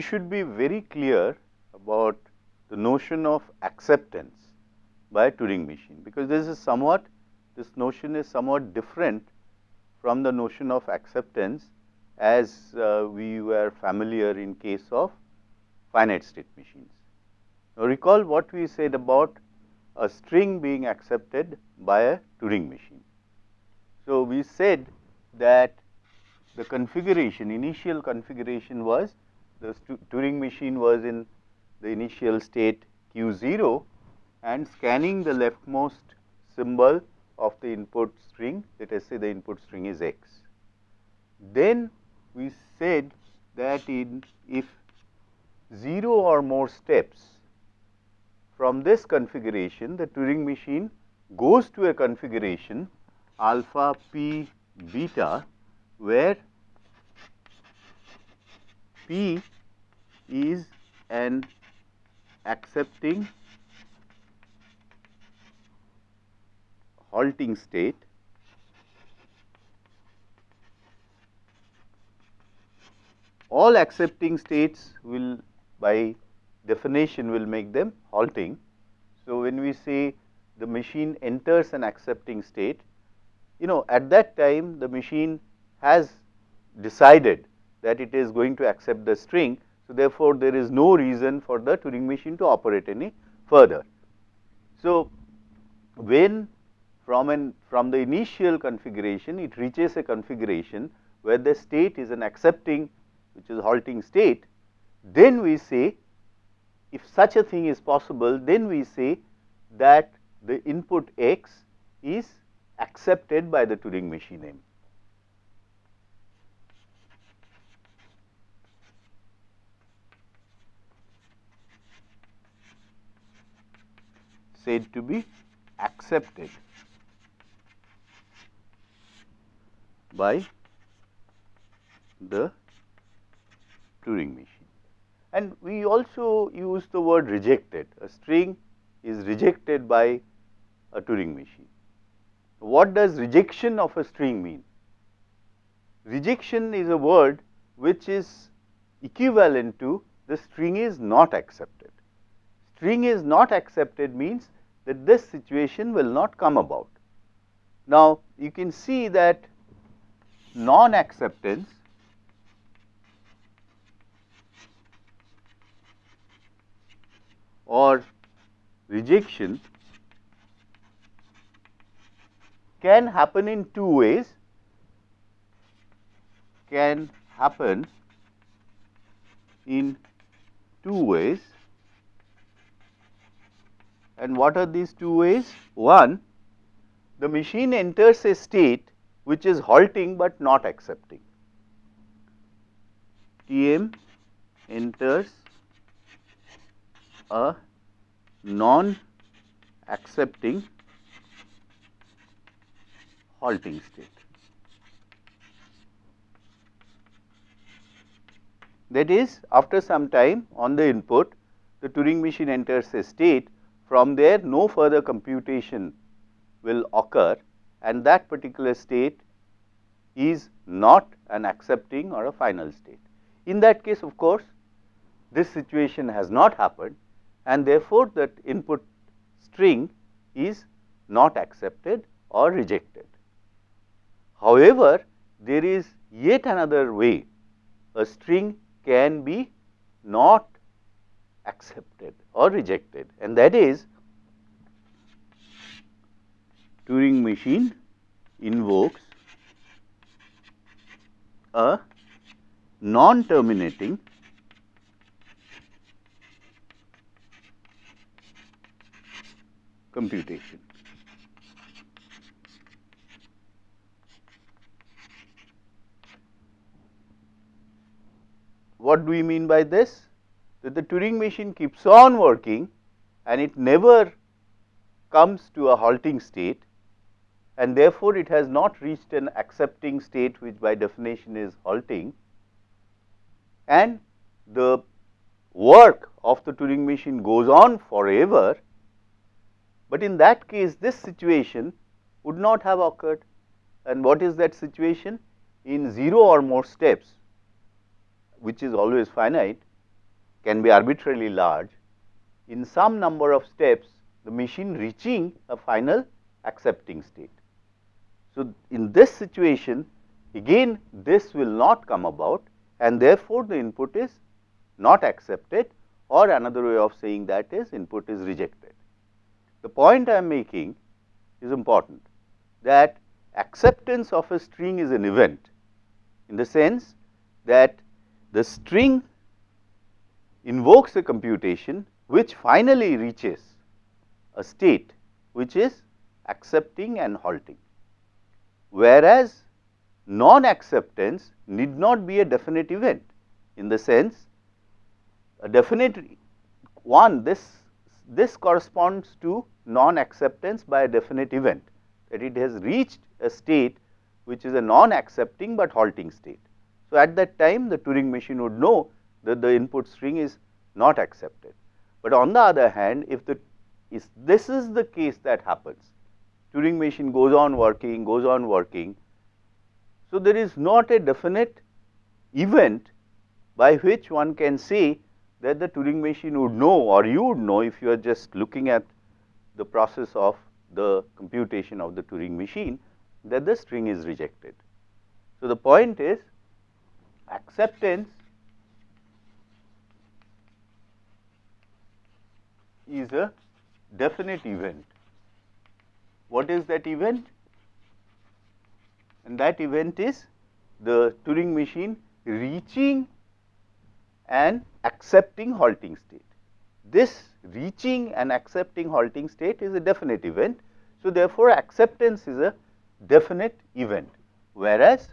we should be very clear about the notion of acceptance by a Turing machine, because this is somewhat this notion is somewhat different from the notion of acceptance as uh, we were familiar in case of finite state machines. Now, recall what we said about a string being accepted by a Turing machine. So, we said that the configuration initial configuration was the Turing machine was in the initial state q 0 and scanning the leftmost symbol of the input string let us say the input string is x. Then we said that in if 0 or more steps from this configuration the Turing machine goes to a configuration alpha p beta where p is an accepting halting state all accepting states will by definition will make them halting. So, when we say the machine enters an accepting state, you know at that time the machine has decided that it is going to accept the string. So, therefore, there is no reason for the Turing machine to operate any further. So, when from an from the initial configuration it reaches a configuration where the state is an accepting which is halting state, then we say if such a thing is possible then we say that the input x is accepted by the Turing machine M. said to be accepted by the Turing machine. And we also use the word rejected, a string is rejected by a Turing machine. What does rejection of a string mean? Rejection is a word which is equivalent to the string is not accepted. String is not accepted means that this situation will not come about. Now, you can see that non acceptance or rejection can happen in two ways can happen in two ways and what are these two ways one the machine enters a state which is halting but not accepting TM enters a non accepting halting state. That is after some time on the input the Turing machine enters a state from there no further computation will occur and that particular state is not an accepting or a final state. In that case of course, this situation has not happened and therefore, that input string is not accepted or rejected. However, there is yet another way a string can be not accepted or rejected and that is Turing machine invokes a non terminating computation. What do we mean by this? That the Turing machine keeps on working and it never comes to a halting state and therefore, it has not reached an accepting state which by definition is halting and the work of the Turing machine goes on forever but in that case this situation would not have occurred and what is that situation? In 0 or more steps which is always finite can be arbitrarily large, in some number of steps the machine reaching a final accepting state. So, in this situation again this will not come about and therefore, the input is not accepted or another way of saying that is input is rejected. The point I am making is important that acceptance of a string is an event in the sense that the string invokes a computation which finally reaches a state which is accepting and halting. Whereas, non acceptance need not be a definite event in the sense a definite one this this corresponds to non acceptance by a definite event that it has reached a state which is a non accepting, but halting state. So, at that time the Turing machine would know that the input string is not accepted. But on the other hand if the is this is the case that happens Turing machine goes on working goes on working. So, there is not a definite event by which one can say that the Turing machine would know or you would know if you are just looking at the process of the computation of the Turing machine that the string is rejected. So, the point is acceptance is a definite event. What is that event? And that event is the Turing machine reaching and accepting halting state. This reaching and accepting halting state is a definite event. So, therefore, acceptance is a definite event, whereas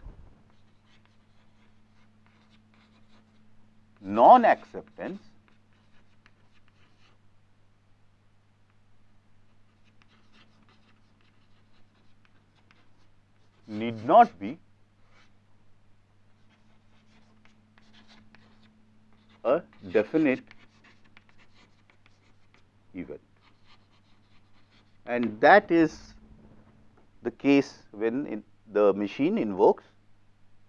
non acceptance not be a definite event and that is the case when the machine invokes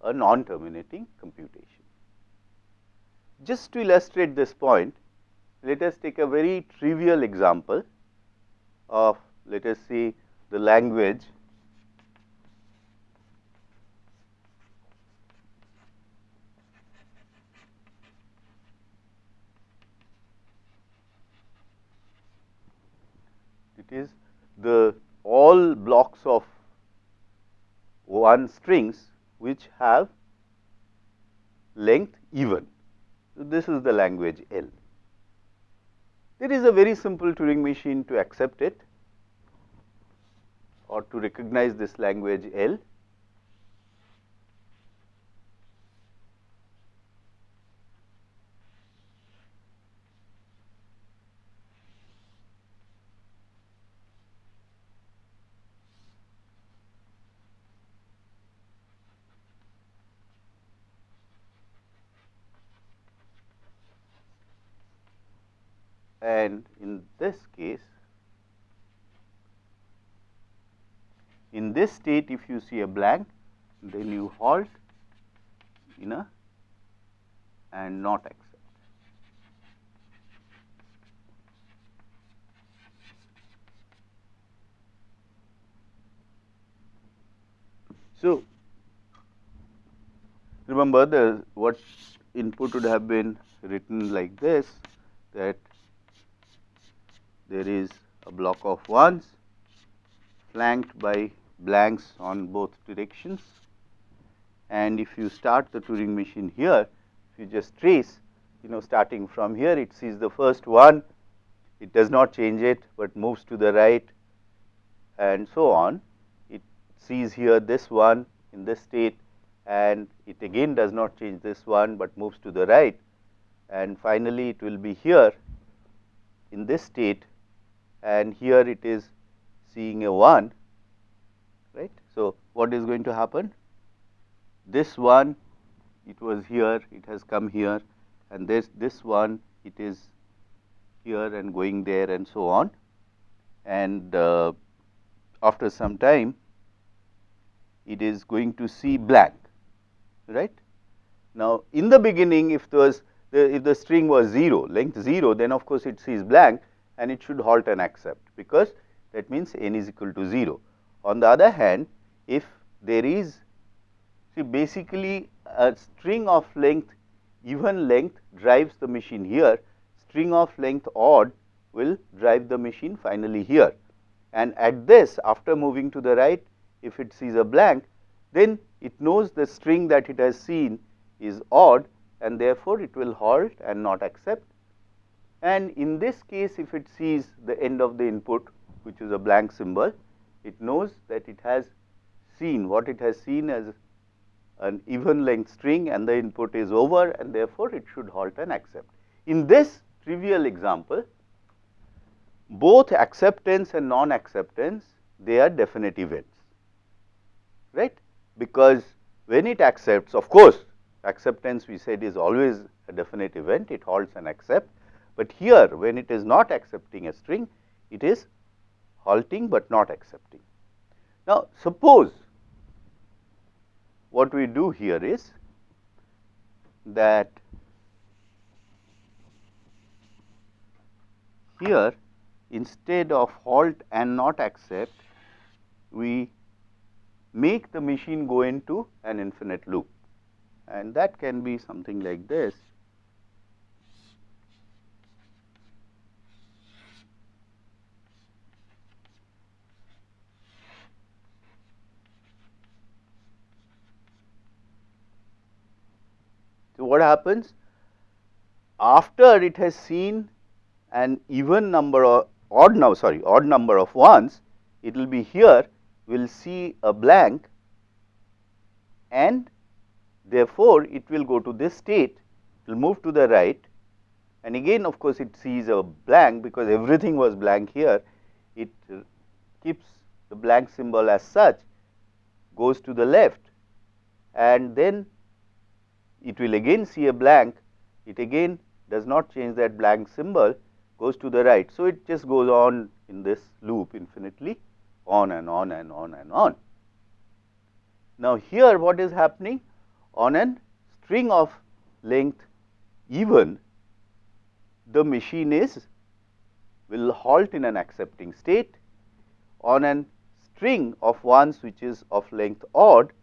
a non-terminating computation. Just to illustrate this point, let us take a very trivial example of let us say the language is the all blocks of one strings which have length even. So, this is the language L. There is a very simple Turing machine to accept it or to recognize this language L and in this case in this state if you see a blank then you halt in a and not accept. So, remember the what input would have been written like this that there is a block of ones flanked by blanks on both directions. And if you start the Turing machine here, if you just trace, you know starting from here it sees the first one, it does not change it, but moves to the right and so on. It sees here this one in this state and it again does not change this one, but moves to the right and finally, it will be here in this state and here it is seeing a 1 right. So, what is going to happen? This one it was here it has come here and this this one it is here and going there and so on and uh, after some time it is going to see blank right. Now, in the beginning if there was the, if the string was 0, length 0, then of course it sees blank and it should halt and accept because that means n is equal to 0. On the other hand, if there is see basically a string of length even length drives the machine here, string of length odd will drive the machine finally here. And at this after moving to the right, if it sees a blank, then it knows the string that it has seen is odd and therefore, it will halt and not accept. And in this case, if it sees the end of the input, which is a blank symbol, it knows that it has seen what it has seen as an even length string and the input is over and therefore, it should halt and accept. In this trivial example, both acceptance and non-acceptance, they are definite events, right, because when it accepts, of course, acceptance we said is always a definite event, it halts and accepts. But here when it is not accepting a string, it is halting, but not accepting. Now, suppose what we do here is that here instead of halt and not accept, we make the machine go into an infinite loop and that can be something like this. What happens? After it has seen an even number of odd now sorry odd number of ones it will be here will see a blank and Therefore, it will go to this state, it will move to the right and again of course, it sees a blank because everything was blank here, it keeps the blank symbol as such, goes to the left and then it will again see a blank, it again does not change that blank symbol, goes to the right. So, it just goes on in this loop infinitely on and on and on and on. Now, here what is happening? on a string of length even the machine is will halt in an accepting state on a string of ones which is of length odd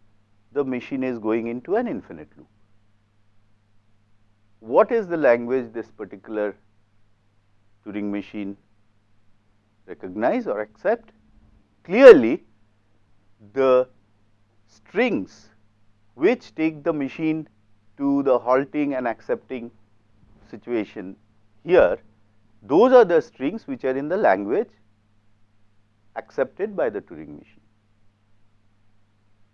the machine is going into an infinite loop. What is the language this particular Turing machine recognize or accept? Clearly, the strings which take the machine to the halting and accepting situation here, those are the strings which are in the language accepted by the Turing machine.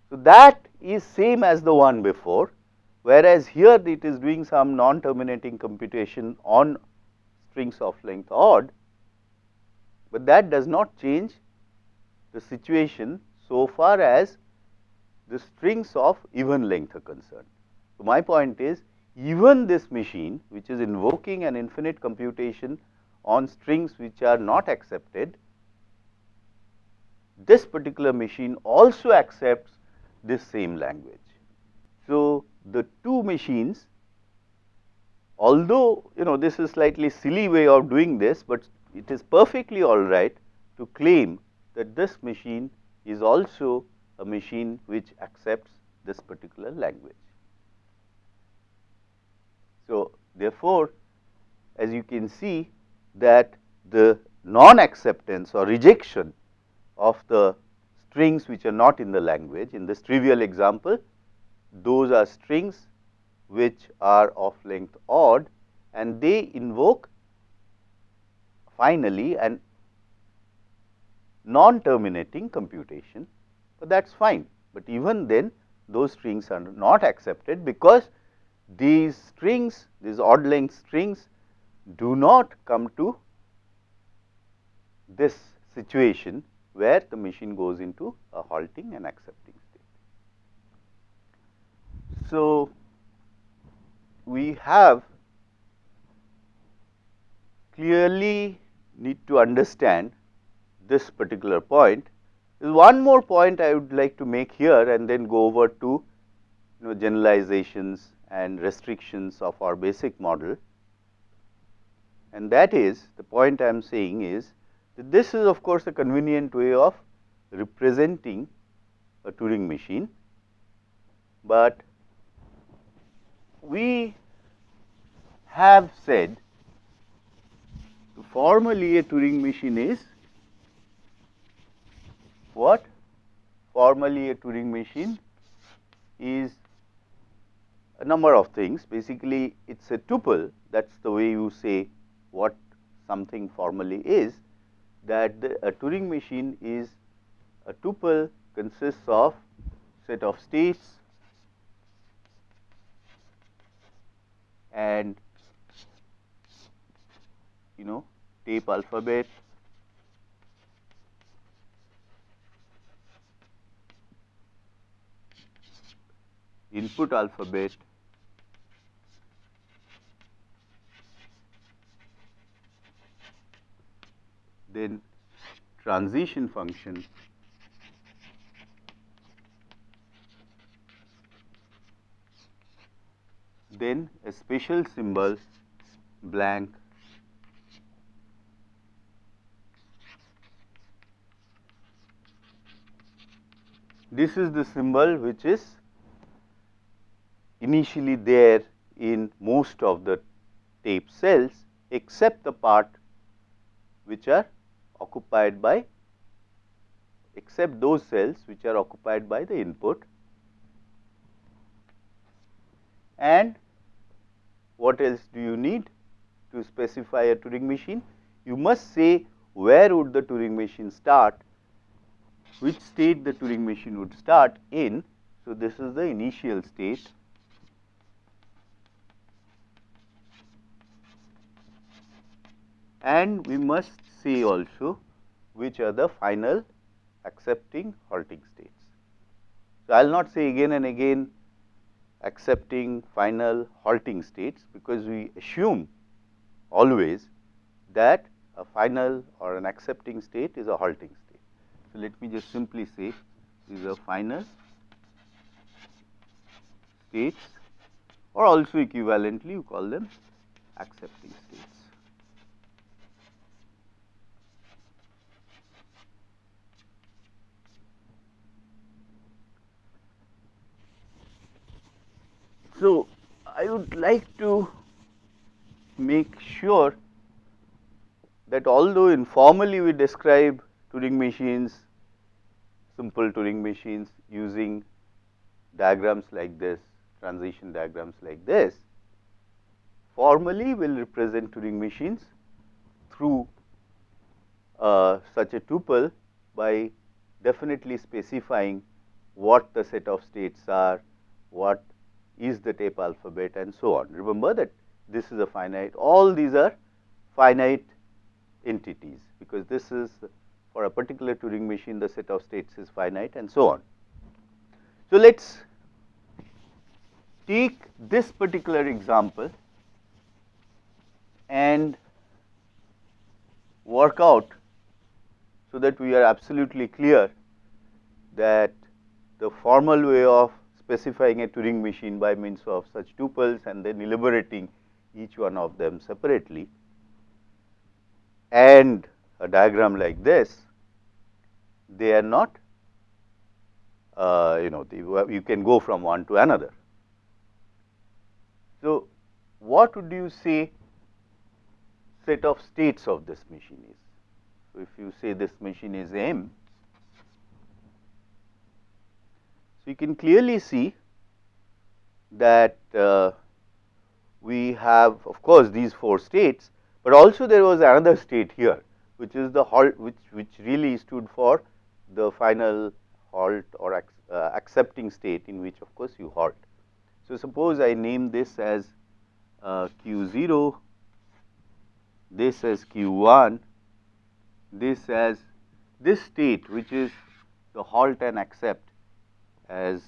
So, that is same as the one before, whereas here it is doing some non-terminating computation on strings of length odd, but that does not change the situation so far as the strings of even length are concerned. So, my point is even this machine which is invoking an infinite computation on strings which are not accepted, this particular machine also accepts this same language. So, the two machines although you know this is slightly silly way of doing this, but it is perfectly all right to claim that this machine is also a machine which accepts this particular language. So, therefore, as you can see that the non-acceptance or rejection of the strings which are not in the language in this trivial example, those are strings which are of length odd and they invoke finally an non-terminating computation but that is fine. But even then those strings are not accepted because these strings, these odd length strings do not come to this situation where the machine goes into a halting and accepting. So, we have clearly need to understand this particular point. One more point I would like to make here and then go over to you know generalizations and restrictions of our basic model. And that is the point I am saying is that this is of course a convenient way of representing a Turing machine, but we have said formally a Turing machine is what? Formally a Turing machine is a number of things. Basically, it is a tuple that is the way you say what something formally is that the, a Turing machine is a tuple consists of set of states and you know tape alphabet. Input alphabet. Then transition function then a special symbol blank. This is the symbol which is initially there in most of the tape cells except the part which are occupied by except those cells which are occupied by the input. And what else do you need to specify a Turing machine? You must say where would the Turing machine start, which state the Turing machine would start in. So, this is the initial state and we must say also which are the final accepting halting states. So, I will not say again and again accepting final halting states because we assume always that a final or an accepting state is a halting state. So, let me just simply say these are final states or also equivalently you call them accepting states. So, I would like to make sure that although informally we describe Turing machines, simple Turing machines using diagrams like this, transition diagrams like this, formally we will represent Turing machines through uh, such a tuple by definitely specifying what the set of states are, what is the tape alphabet and so on. Remember that this is a finite, all these are finite entities, because this is for a particular Turing machine the set of states is finite and so on. So, let us take this particular example and work out so that we are absolutely clear that the formal way of specifying a Turing machine by means of such tuples and then elaborating each one of them separately and a diagram like this, they are not uh, you know you can go from one to another. So, what would you say set of states of this machine is? So, if you say this machine is M, So, you can clearly see that uh, we have of course, these four states, but also there was another state here which is the halt which, which really stood for the final halt or ac uh, accepting state in which of course, you halt. So, suppose I name this as uh, q 0, this as q 1, this as this state which is the halt and accept as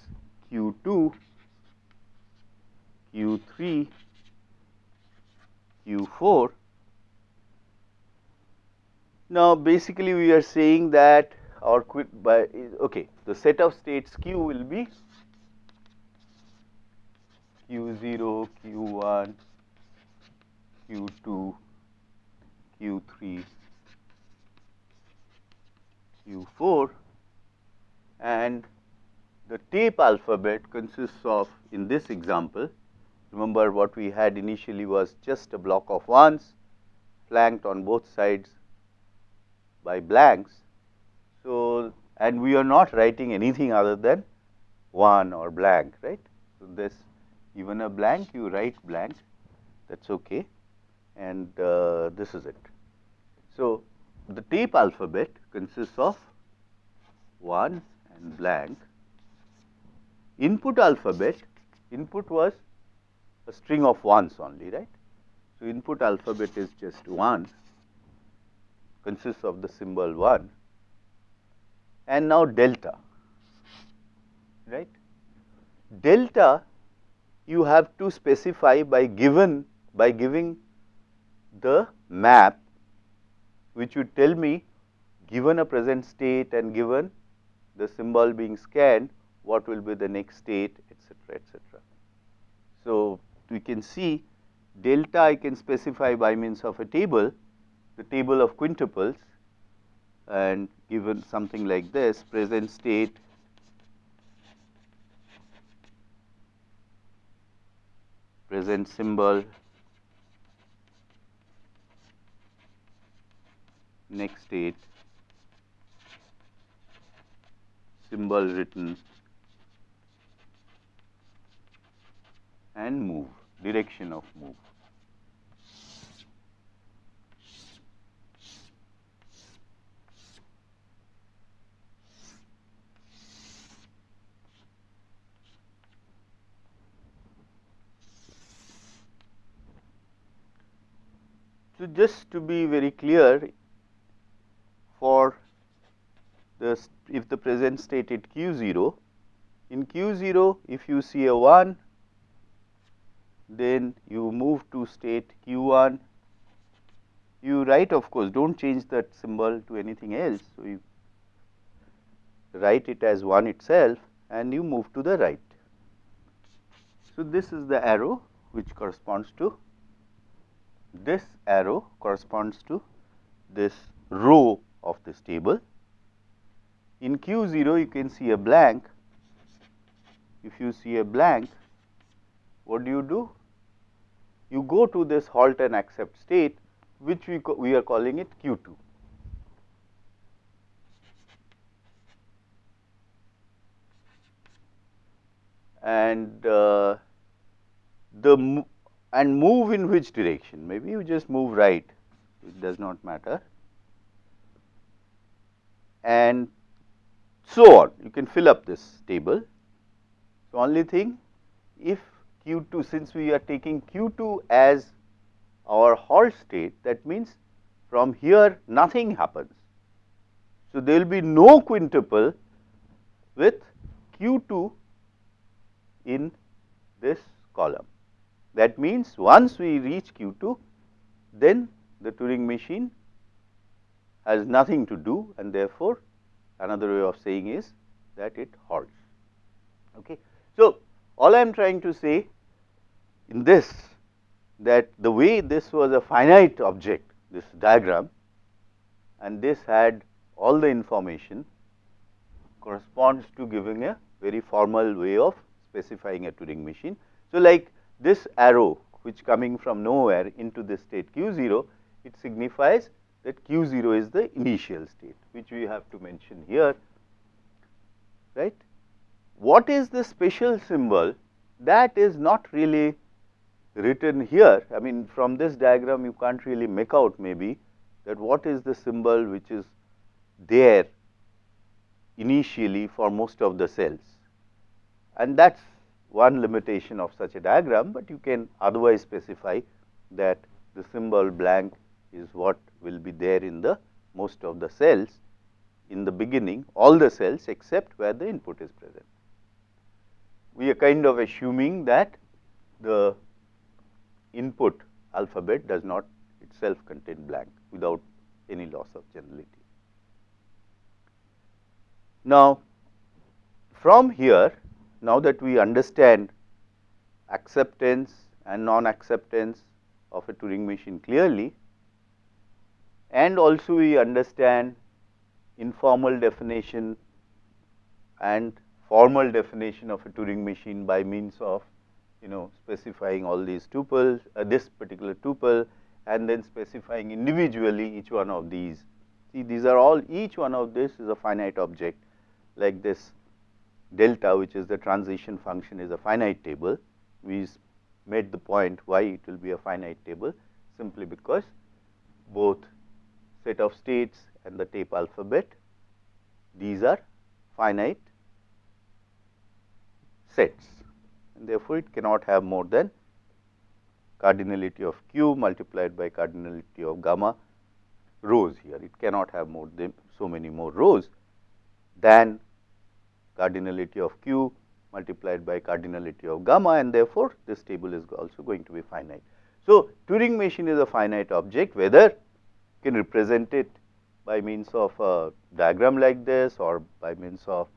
Q2, Q3, Q4. Now, basically we are saying that our quit by okay the set of states Q will be Q0, Q1, Q2, Q3, Q4 and the tape alphabet consists of in this example remember what we had initially was just a block of ones flanked on both sides by blanks. So, and we are not writing anything other than 1 or blank right. So, this even a blank you write blank that is okay and uh, this is it. So, the tape alphabet consists of 1 and blank. Input alphabet, input was a string of ones only, right. So, input alphabet is just 1, consists of the symbol 1 and now delta, right. Delta you have to specify by given by giving the map which would tell me given a present state and given the symbol being scanned what will be the next state etcetera etcetera. So, we can see delta I can specify by means of a table the table of quintuples and given something like this present state present symbol next state symbol written and move direction of move. So, just to be very clear for the if the present state at q 0, in q 0 if you see a 1 then you move to state q 1 you write of course do not change that symbol to anything else. So, you write it as 1 itself and you move to the right. So, this is the arrow which corresponds to this arrow corresponds to this row of this table. In Q 0 you can see a blank. If you see a blank, what do you do? You go to this halt and accept state which we, we are calling it Q 2. And uh, the and move in which direction maybe you just move right it does not matter and so on you can fill up this table. So, only thing if q 2 since we are taking q 2 as our halt state that means from here nothing happens. So, there will be no quintuple with q 2 in this column. That means, once we reach q 2 then the Turing machine has nothing to do and therefore, another way of saying is that it halts. Okay. So, all I am trying to say in this that the way this was a finite object this diagram and this had all the information corresponds to giving a very formal way of specifying a Turing machine. So, like this arrow which coming from nowhere into the state q 0, it signifies that q 0 is the initial state which we have to mention here, right. What is the special symbol that is not really written here. I mean from this diagram you can't really make out maybe that what is the symbol which is there initially for most of the cells and that is one limitation of such a diagram, but you can otherwise specify that the symbol blank is what will be there in the most of the cells in the beginning all the cells except where the input is present. We are kind of assuming that the input alphabet does not itself contain blank without any loss of generality. Now, from here now that we understand acceptance and non-acceptance of a Turing machine clearly and also we understand informal definition and formal definition of a Turing machine by means of you know specifying all these tuples, uh, this particular tuple and then specifying individually each one of these. See these are all each one of this is a finite object like this delta which is the transition function is a finite table. We made the point why it will be a finite table simply because both set of states and the tape alphabet these are finite sets and therefore, it cannot have more than cardinality of q multiplied by cardinality of gamma rows here. It cannot have more than so many more rows than cardinality of q multiplied by cardinality of gamma and therefore, this table is also going to be finite. So, Turing machine is a finite object whether you can represent it by means of a diagram like this or by means of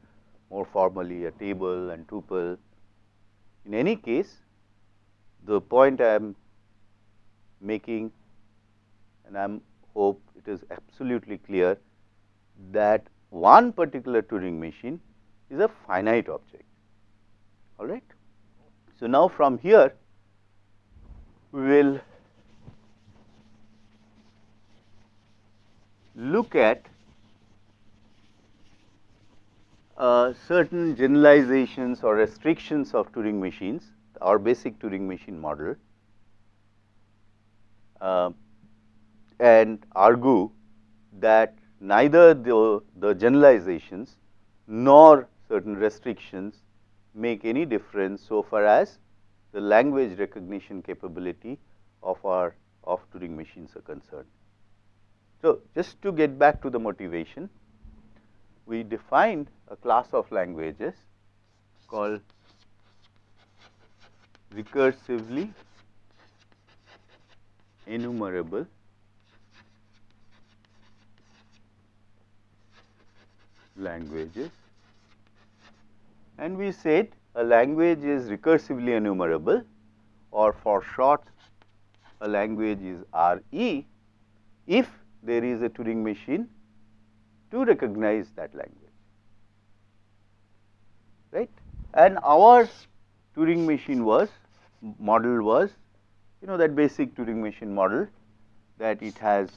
more formally a table and tuple. In any case, the point I am making and I am hope it is absolutely clear that one particular Turing machine is a finite object all right. So, now from here we will look at uh, certain generalizations or restrictions of Turing machines, our basic Turing machine model uh, and argue that neither the, the generalizations nor certain restrictions make any difference so far as the language recognition capability of our of Turing machines are concerned. So, just to get back to the motivation, we defined a class of languages called recursively enumerable languages. And we said a language is recursively enumerable or for short a language is RE if there is a Turing machine to recognize that language. Right? And our Turing machine was model was you know that basic Turing machine model that it has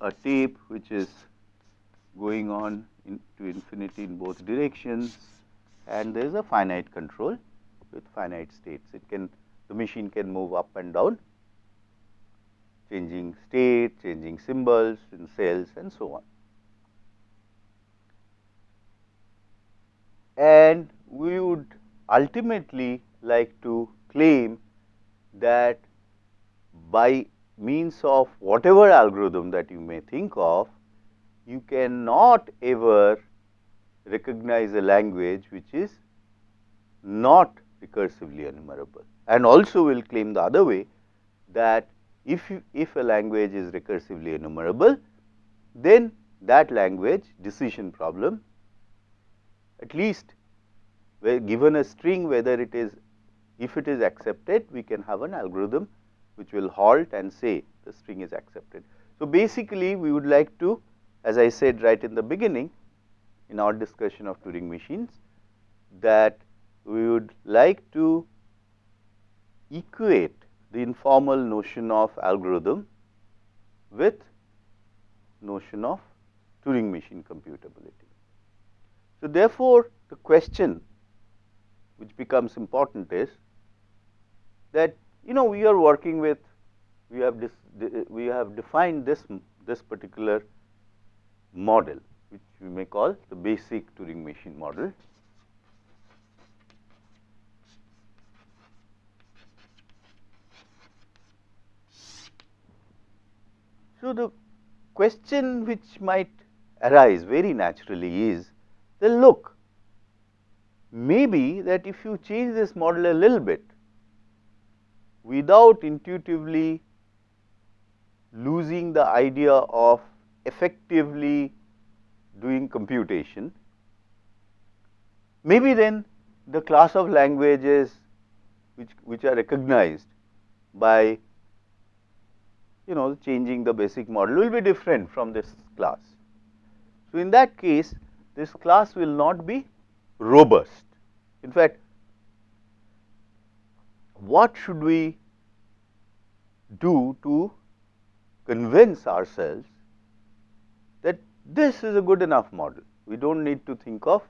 a tape which is going on to infinity in both directions and there is a finite control with finite states. It can the machine can move up and down changing state, changing symbols in cells and so on. And we would ultimately like to claim that by means of whatever algorithm that you may think of, you cannot ever recognize a language which is not recursively enumerable. And also we will claim the other way that if, you, if a language is recursively enumerable, then that language decision problem at least where given a string whether it is if it is accepted we can have an algorithm which will halt and say the string is accepted. So, basically we would like to as I said right in the beginning in our discussion of Turing machines that we would like to equate the informal notion of algorithm with notion of Turing machine computability. So, therefore, the question which becomes important is that you know we are working with we have this we have defined this this particular model which we may call the basic Turing machine model. So, the question which might arise very naturally is the look. Maybe that if you change this model a little bit without intuitively losing the idea of effectively doing computation, maybe then the class of languages which, which are recognized by you know changing the basic model will be different from this class. So, in that case this class will not be robust. In fact, what should we do to convince ourselves that this is a good enough model. We do not need to think of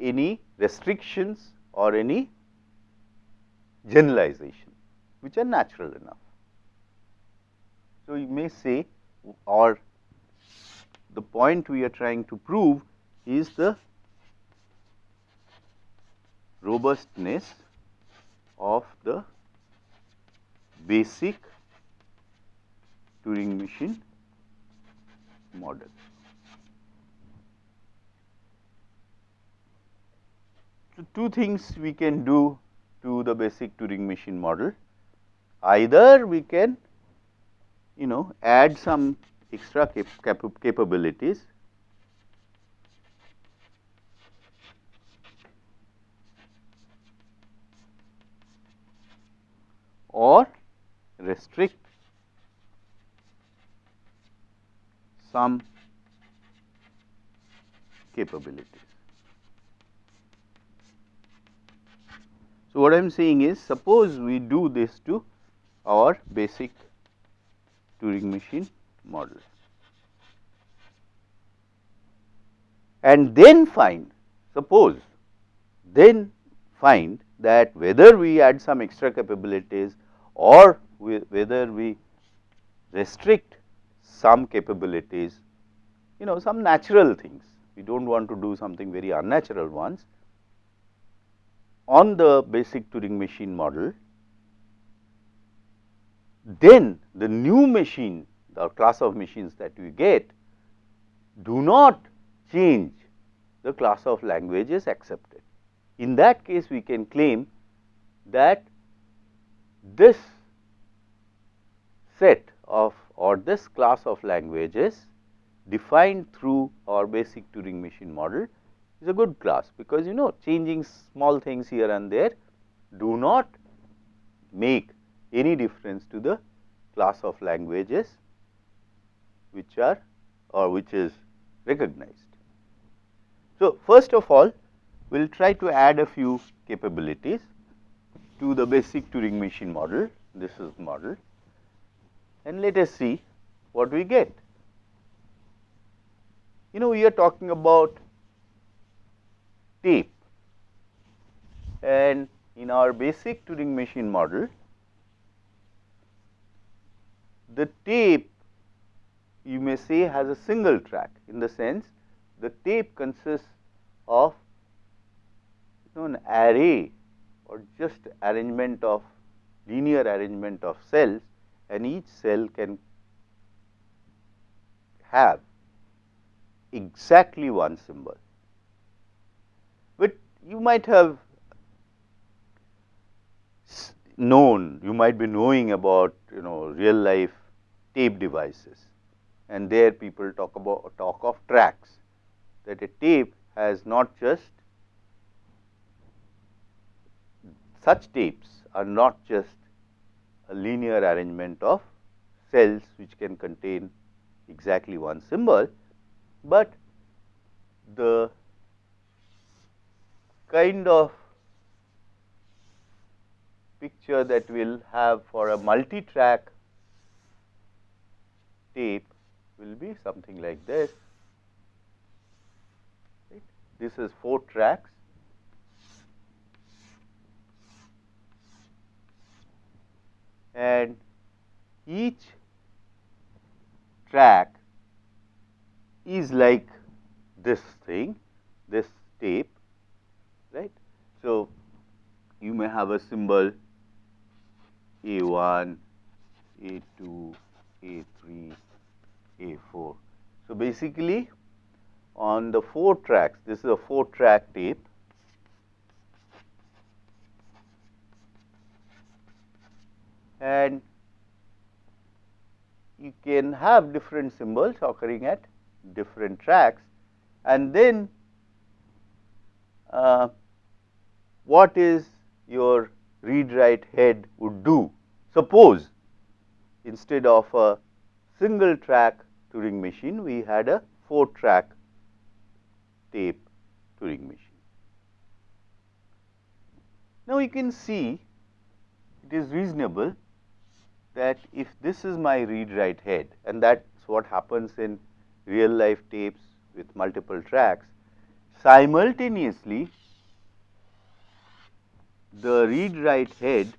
any restrictions or any generalization which are natural enough. So, you may say or the point we are trying to prove is the robustness of the basic Turing machine model. So, two things we can do to the basic Turing machine model. Either we can you know add some extra cap cap capabilities or restrict some capabilities. So, what I am saying is suppose we do this to our basic Turing machine model and then find suppose then find that whether we add some extra capabilities or we, whether we restrict some capabilities, you know some natural things. We do not want to do something very unnatural ones. On the basic Turing machine model, then the new machine, the class of machines that we get do not change the class of languages accepted. In that case, we can claim that this set of or this class of languages defined through our basic Turing machine model is a good class, because you know changing small things here and there do not make any difference to the class of languages which are or which is recognized. So, first of all we will try to add a few capabilities to the basic Turing machine model, this is model and let us see what we get. You know we are talking about tape and in our basic Turing machine model, the tape you may say has a single track in the sense the tape consists of you know, an array or just arrangement of linear arrangement of cells and each cell can have exactly one symbol. But you might have known, you might be knowing about you know real life tape devices. And there people talk about talk of tracks that a tape has not just such tapes are not just a linear arrangement of cells which can contain exactly one symbol, but the kind of picture that we will have for a multi-track tape will be something like this. This is 4 tracks and each track is like this thing, this tape, right. So, you may have a symbol A1, A2, A3, A4. Basically on the 4 tracks, this is a 4 track tape. And you can have different symbols occurring at different tracks. And then uh, what is your read write head would do. Suppose instead of a single track Turing machine, we had a 4 track tape Turing machine. Now, you can see it is reasonable that if this is my read write head and that is what happens in real life tapes with multiple tracks, simultaneously the read write head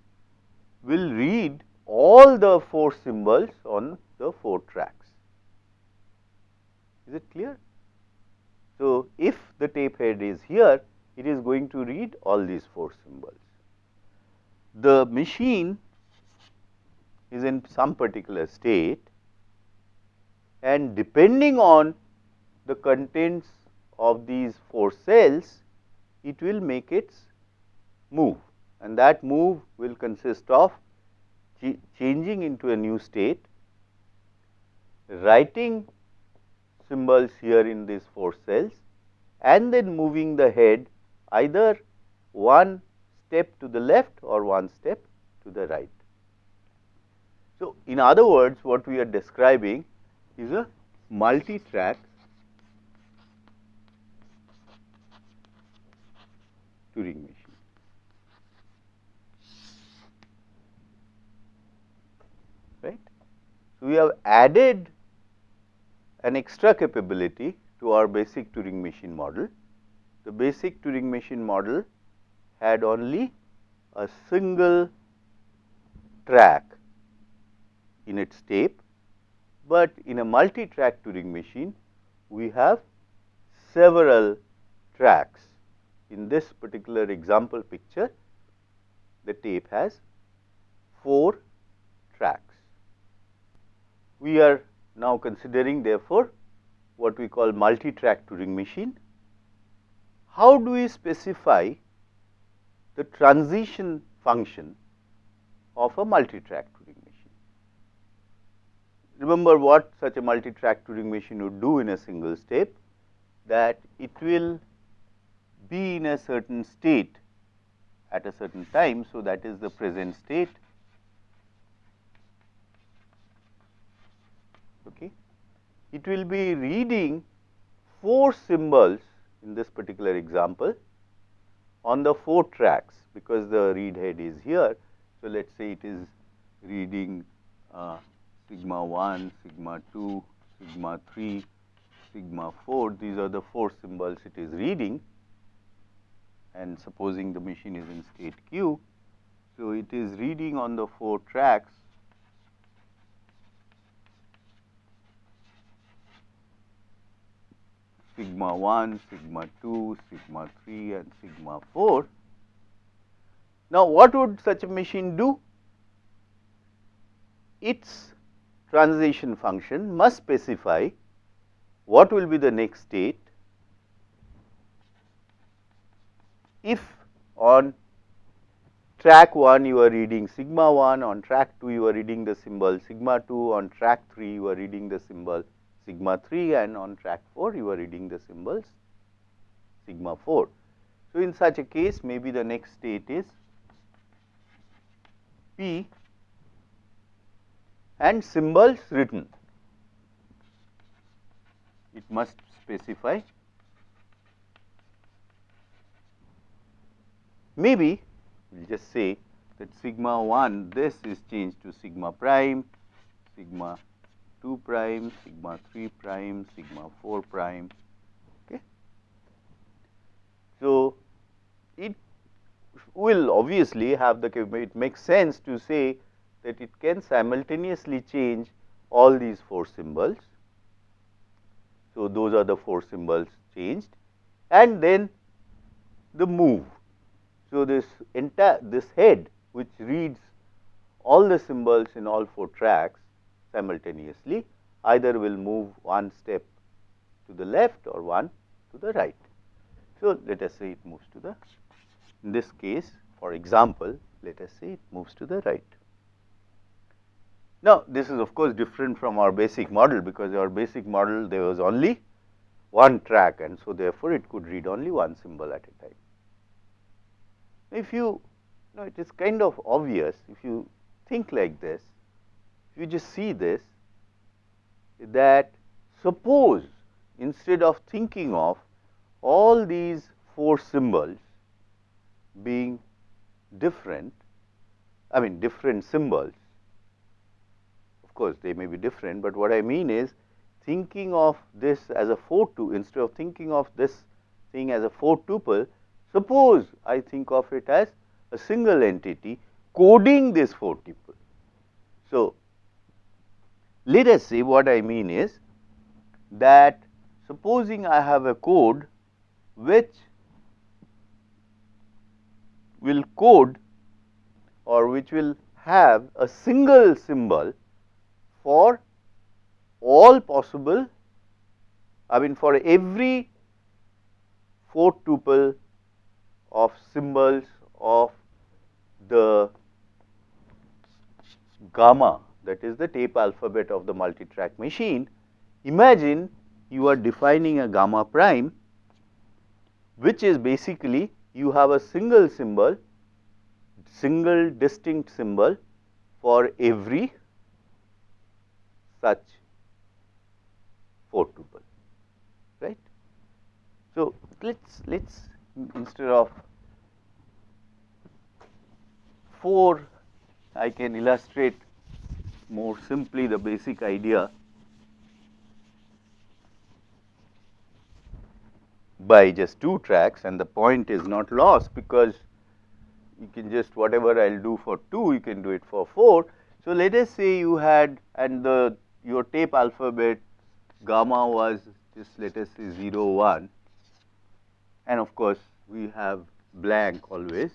will read all the 4 symbols on the 4 tracks. Is it clear? So, if the tape head is here, it is going to read all these 4 symbols. The machine is in some particular state and depending on the contents of these 4 cells, it will make its move and that move will consist of changing into a new state, writing symbols here in these 4 cells and then moving the head either one step to the left or one step to the right. So, in other words what we are describing is a multi-track Turing machine. Right. So, we have added an extra capability to our basic Turing machine model. The basic Turing machine model had only a single track in its tape, but in a multi-track Turing machine we have several tracks. In this particular example picture, the tape has 4 tracks. We are now considering therefore, what we call multi-track Turing machine. How do we specify the transition function of a multi-track Turing machine? Remember what such a multi-track Turing machine would do in a single step that it will be in a certain state at a certain time. So, that is the present state okay. It will be reading 4 symbols in this particular example on the 4 tracks because the read head is here. So, let us say it is reading uh, sigma 1, sigma 2, sigma 3, sigma 4 these are the 4 symbols it is reading and supposing the machine is in state q. So, it is reading on the 4 tracks sigma 1, sigma 2, sigma 3 and sigma 4. Now, what would such a machine do? Its transition function must specify what will be the next state if on track 1 you are reading sigma 1, on track 2 you are reading the symbol sigma 2, on track 3 you are reading the symbol sigma 3 and on track 4 you are reading the symbols sigma 4. So, in such a case maybe the next state is P and symbols written. It must specify maybe we will just say that sigma 1 this is changed to sigma prime, sigma 2 prime, sigma 3 prime, sigma 4 prime. Okay. So, it will obviously have the it makes sense to say that it can simultaneously change all these 4 symbols. So, those are the 4 symbols changed and then the move. So, this entire this head which reads all the symbols in all 4 tracks simultaneously either will move one step to the left or one to the right. So, let us say it moves to the in this case for example, let us say it moves to the right. Now, this is of course different from our basic model because our basic model there was only one track and so therefore, it could read only one symbol at a time. If you, you know, it is kind of obvious if you think like this, you just see this, that suppose instead of thinking of all these four symbols being different, I mean different symbols, of course they may be different, but what I mean is thinking of this as a 4 2 instead of thinking of this thing as a 4 tuple, suppose I think of it as a single entity coding this 4 tuple. So, let us say what I mean is that supposing I have a code which will code or which will have a single symbol for all possible I mean for every 4 tuple of symbols of the gamma that is the tape alphabet of the multi-track machine. Imagine you are defining a gamma prime which is basically you have a single symbol, single distinct symbol for every such 4 tuple, right. So, let us let us instead of 4 I can illustrate more simply the basic idea. By just 2 tracks and the point is not lost because you can just whatever I will do for 2 you can do it for 4. So, let us say you had and the your tape alphabet gamma was just let us say 0 1 and of course, we have blank always.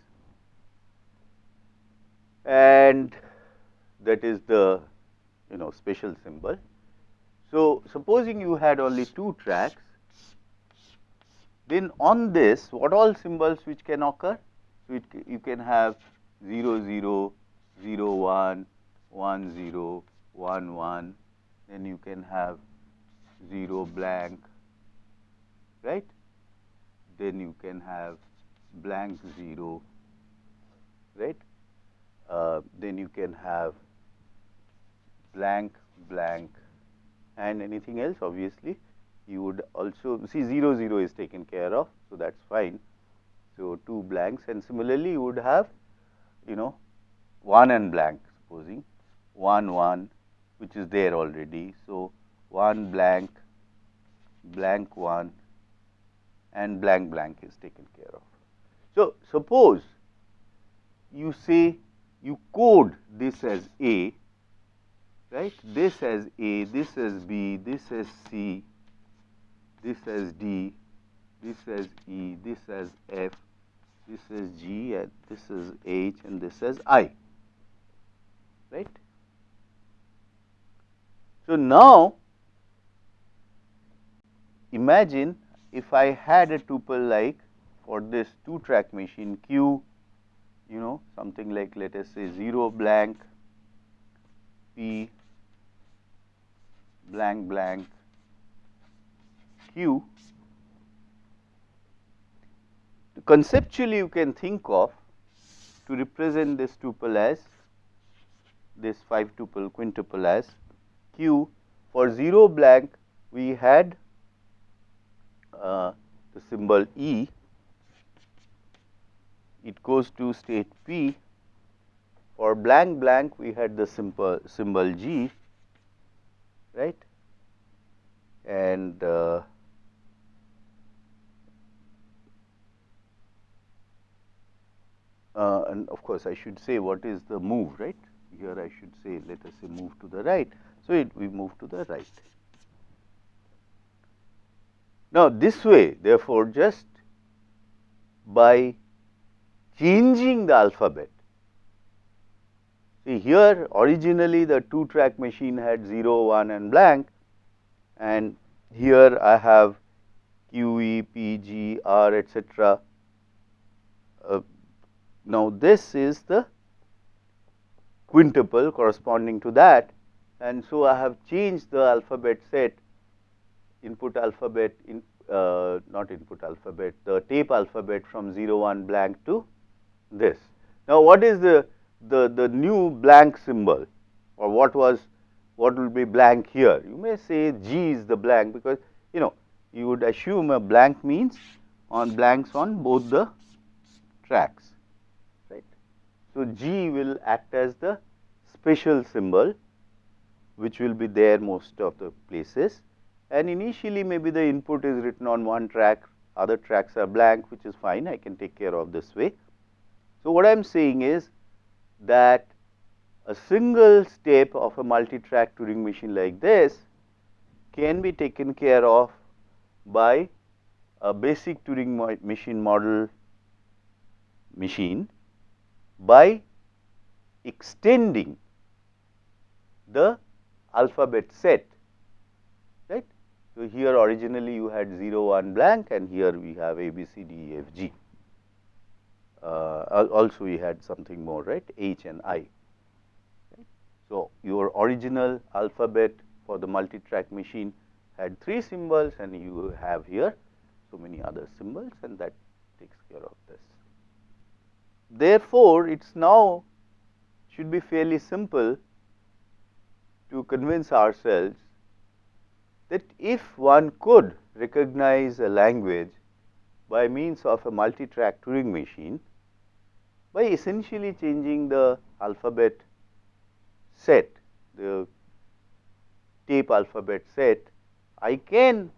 And that is the you know special symbol. So, supposing you had only 2 tracks then on this what all symbols which can occur? So, it, you can have 0 0, 0 1, 1 0, 1 1, then you can have 0 blank, right. Then you can have blank 0, right. Uh, then you can have blank blank and anything else obviously you would also see 0 0 is taken care of. So, that is fine. So, 2 blanks and similarly you would have you know 1 and blank supposing 1 1 which is there already. So, 1 blank blank 1 and blank blank is taken care of. So, suppose you say you code this as A right this as A, this as B, this as C, this as D, this as E, this as F, this as G, and this is H, and this as I. Right? So now imagine if I had a tuple like for this two track machine Q, you know something like let us say 0 blank P blank blank Q, conceptually you can think of to represent this tuple as this 5 tuple quintuple as Q. For 0 blank we had uh, the symbol E, it goes to state P. For blank blank we had the symbol symbol G, right, and uh, uh, and of course, I should say what is the move right here I should say let us say move to the right. So, it we move to the right. Now, this way therefore, just by changing the alphabet see here originally the 2 track machine had 0 1 and blank. And here I have Q E P G R etcetera uh, now, this is the quintuple corresponding to that. And so I have changed the alphabet set input alphabet in uh, not input alphabet the tape alphabet from 0 1 blank to this. Now, what is the, the, the new blank symbol or what was what will be blank here? You may say G is the blank because you know you would assume a blank means on blanks on both the tracks right. So, G will act as the special symbol which will be there most of the places and initially maybe the input is written on one track other tracks are blank which is fine I can take care of this way. So, what I am saying is that a single step of a multi-track Turing machine like this can be taken care of by a basic Turing machine model machine by extending the alphabet set right. So, here originally you had 0 1 blank and here we have A B C D E F G Uh, also we had something more right H and I. Right. So, your original alphabet for the multi-track machine had 3 symbols and you have here so many other symbols and that takes care of this. Therefore, it is now should be fairly simple to convince ourselves that if one could recognize a language by means of a multi-track Turing machine, by essentially changing the alphabet set, the tape alphabet set, I can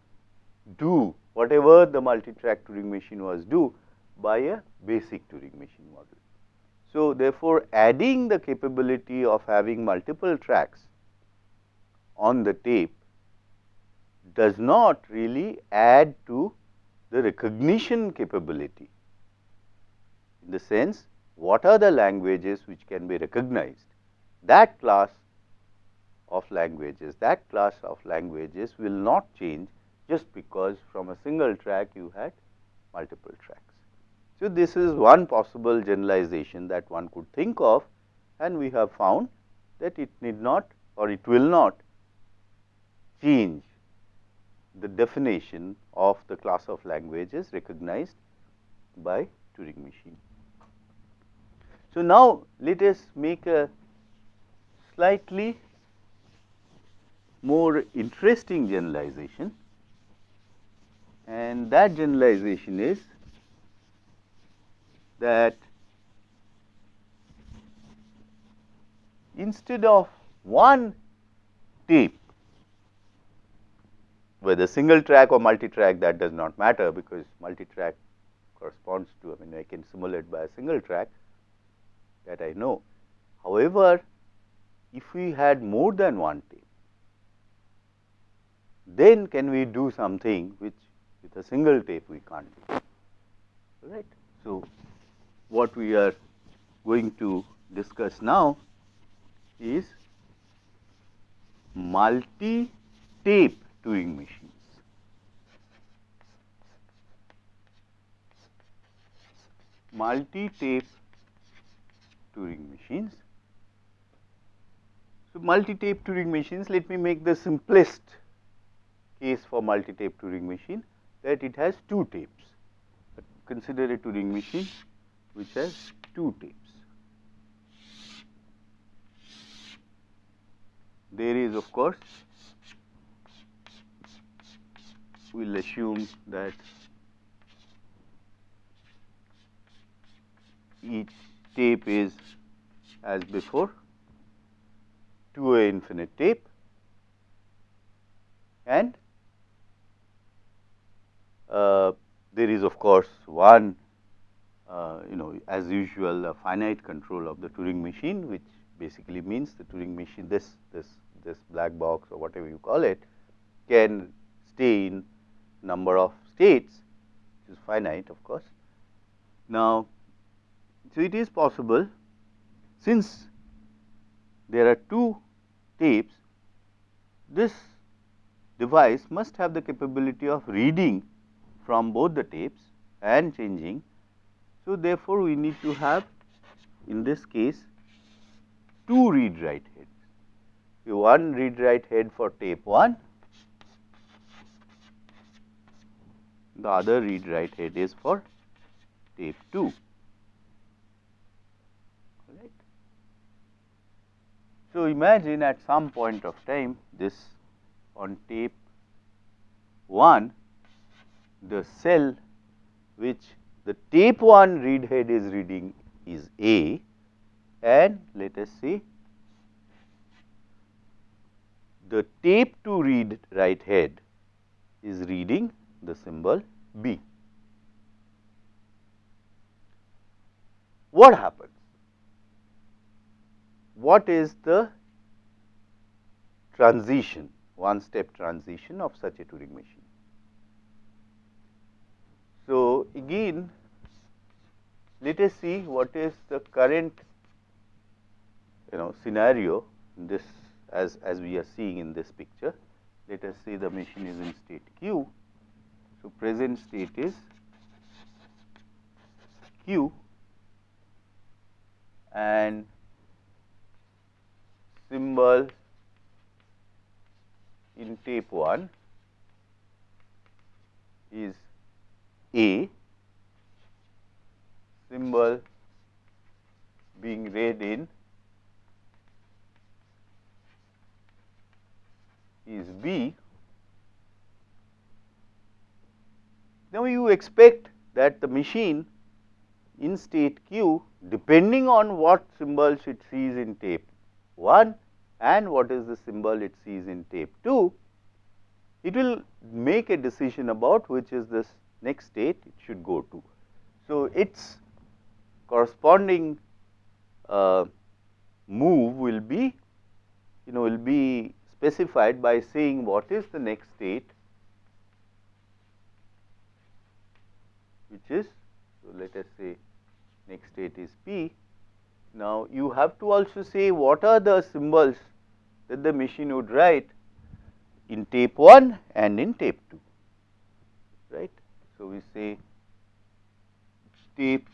do whatever the multi-track Turing machine was do by a basic Turing machine model. So, therefore, adding the capability of having multiple tracks on the tape does not really add to the recognition capability in the sense what are the languages which can be recognized that class of languages that class of languages will not change just because from a single track you had multiple tracks. So, this is one possible generalization that one could think of and we have found that it need not or it will not change the definition of the class of languages recognized by Turing machine. So, now let us make a slightly more interesting generalization. And that generalization is that instead of one tape whether single track or multi track that does not matter because multi track corresponds to I mean I can simulate by a single track that I know. However, if we had more than one tape then can we do something which with a single tape we can't do right. So, what we are going to discuss now is multi tape Turing machines. Multi tape Turing machines. So, multi tape Turing machines let me make the simplest case for multi-tape Turing machine that it has two tapes. Consider a Turing machine which has two tapes. There is of course, we will assume that each tape is as before two-way infinite tape and uh, there is of course one uh, you know as usual finite control of the Turing machine which basically means the Turing machine this this this black box or whatever you call it can stay in number of states which is finite of course. Now, so it is possible since there are two tapes this device must have the capability of reading from both the tapes and changing. So, therefore, we need to have in this case two read write heads. So, one read write head for tape 1, the other read write head is for tape 2. So, imagine at some point of time this on tape 1 the cell which the tape 1 read head is reading is A and let us see the tape 2 read write head is reading the symbol B. What happens? What is the transition, one step transition of such a Turing machine? So, again let us see what is the current you know scenario this as, as we are seeing in this picture. Let us say the machine is in state q. So, present state is q and symbol in tape 1 is A, symbol being read in is B. Now, you expect that the machine in state q depending on what symbols it sees in tape 1 and what is the symbol it sees in tape 2, it will make a decision about which is this next state it should go to. So, its corresponding uh, move will be you know will be specified by saying what is the next state which is so let us say next state is p. Now, you have to also say what are the symbols that the machine would write in tape 1 and in tape 2 right. So, we say tape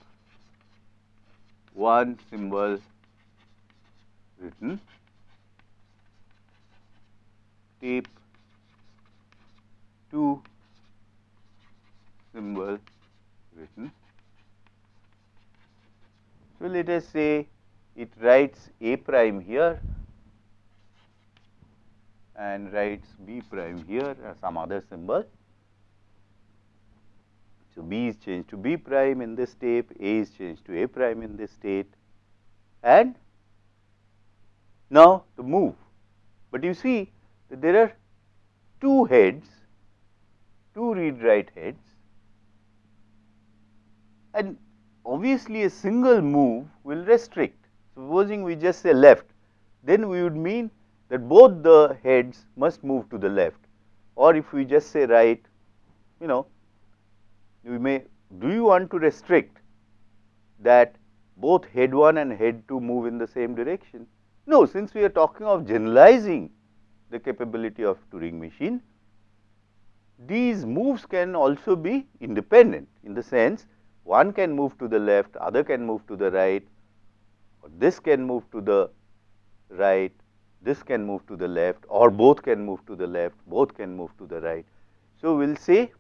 1 symbol written tape 2 symbol written. So, let us say it writes A prime here and writes B prime here or some other symbol. So, B is changed to B prime in this tape, A is changed to A prime in this state and now the move. But you see that there are two heads, two read write heads and obviously a single move will restrict. Supposing we just say left, then we would mean that both the heads must move to the left or if we just say right, you know, we may, do you want to restrict that both head 1 and head 2 move in the same direction? No, since we are talking of generalizing the capability of Turing machine. These moves can also be independent in the sense one can move to the left, other can move to the right, this can move to the right, this can move to the left or both can move to the left, both can move to the right. So, we will say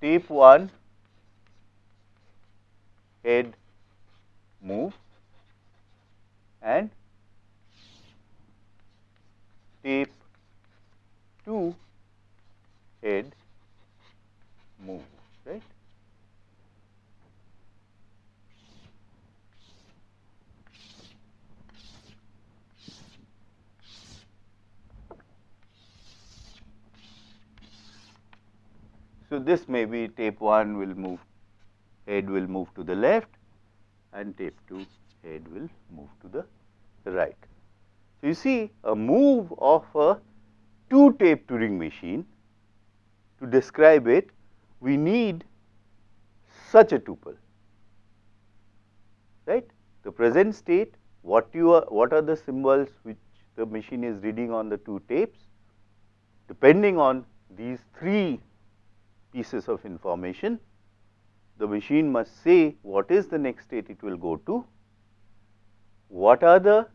tape 1 head move and tape 2 head move right. So, this may be tape 1 will move head will move to the left and tape 2 head will move to the right. So, you see a move of a two tape Turing machine to describe it we need such a tuple right. The present state what you are what are the symbols which the machine is reading on the two tapes depending on these three pieces of information the machine must say what is the next state it will go to, what are the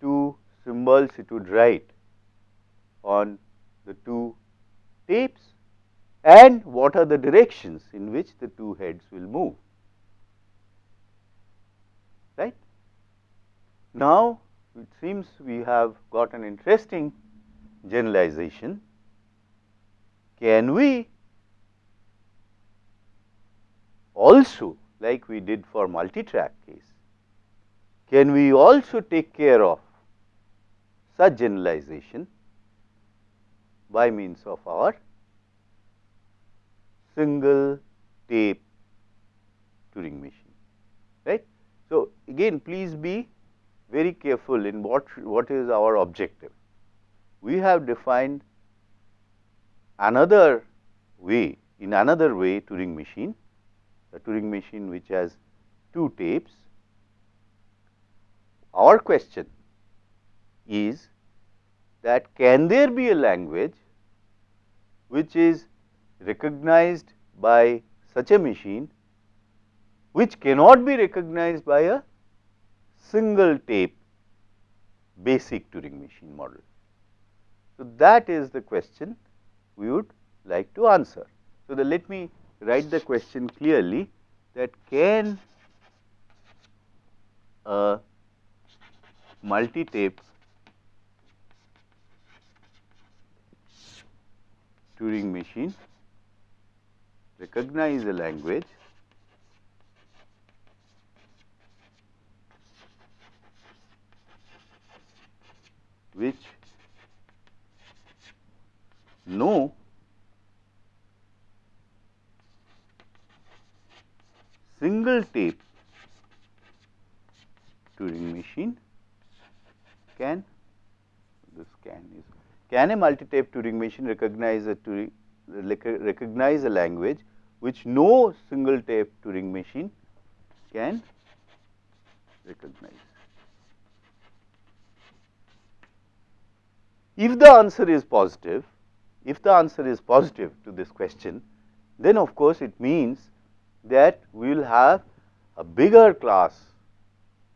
two symbols it would write on the two tapes and what are the directions in which the two heads will move right. now, it seems we have got an interesting generalization. Can we also like we did for multi-track case, can we also take care of such generalization by means of our single tape Turing machine, right. So, again please be very careful in what, what is our objective. We have defined another way, in another way Turing machine, the Turing machine which has two tapes. Our question is that can there be a language which is recognized by such a machine which cannot be recognized by a single tape basic Turing machine model. So, that is the question we would like to answer. So, the, let me write the question clearly that can a multi-tape Turing machine recognize a language which no single tape Turing machine can this can is can a multi-tape Turing machine recognize a Turing recognize a language which no single tape Turing machine can recognize. If the answer is positive, if the answer is positive to this question, then of course, it means that we will have a bigger class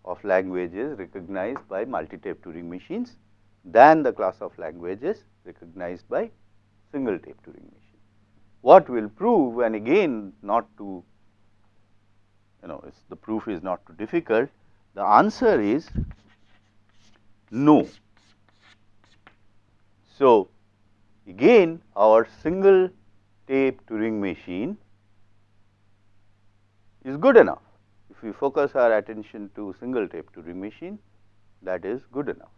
of languages recognized by multi-tape Turing machines than the class of languages recognized by single tape Turing machine. What will prove and again not too you know the proof is not too difficult, the answer is no. So, again our single tape Turing machine is good enough. If we focus our attention to single tape Turing machine that is good enough.